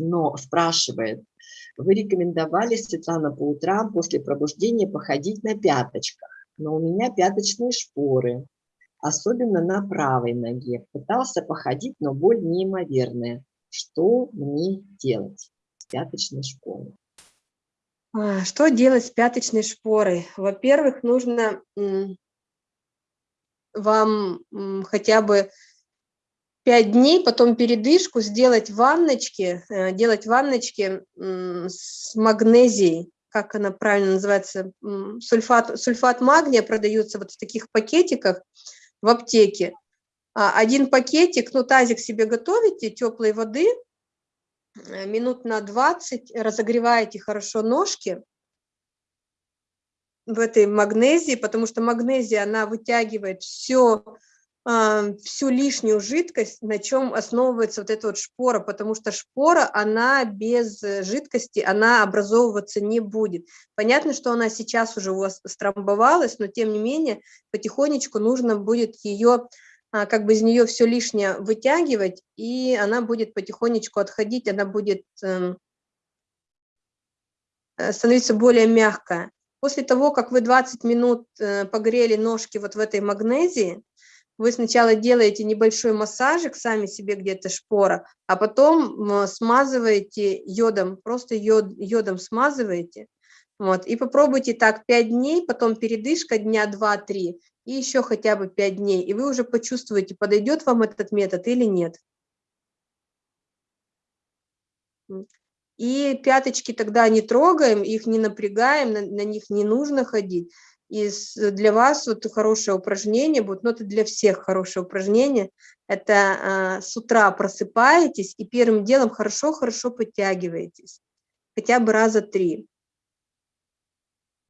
но спрашивает, вы рекомендовали, Светлана, по утрам после пробуждения походить на пяточках, но у меня пяточные шпоры, особенно на правой ноге. Пытался походить, но боль неимоверная. Что мне делать с пяточной шпорой? А, что делать с пяточной шпорой? Во-первых, нужно вам хотя бы 5 дней, потом передышку, сделать ванночки, э, делать ванночки с магнезией, как она правильно называется, сульфат, сульфат магния продается вот в таких пакетиках в аптеке. А, один пакетик, ну тазик себе готовите, теплой воды, э, минут на 20, разогреваете хорошо ножки в этой магнезии, потому что магнезия, она вытягивает все всю лишнюю жидкость, на чем основывается вот эта вот шпора, потому что шпора, она без э, жидкости, она образовываться не будет. Понятно, что она сейчас уже у вас стромбовалась, но тем не менее потихонечку нужно будет ее, а, как бы из нее все лишнее вытягивать, и она будет потихонечку отходить, она будет эм, э, становиться более мягкая. После того, как вы 20 минут э, погрели ножки вот в этой магнезии, вы сначала делаете небольшой массажик сами себе где-то шпора, а потом смазываете йодом, просто йод, йодом смазываете. Вот, и попробуйте так 5 дней, потом передышка дня 2-3, и еще хотя бы 5 дней, и вы уже почувствуете, подойдет вам этот метод или нет. И пяточки тогда не трогаем, их не напрягаем, на, на них не нужно ходить. И для вас вот хорошее упражнение будет, но это для всех хорошее упражнение, это а, с утра просыпаетесь и первым делом хорошо-хорошо подтягиваетесь, хотя бы раза три.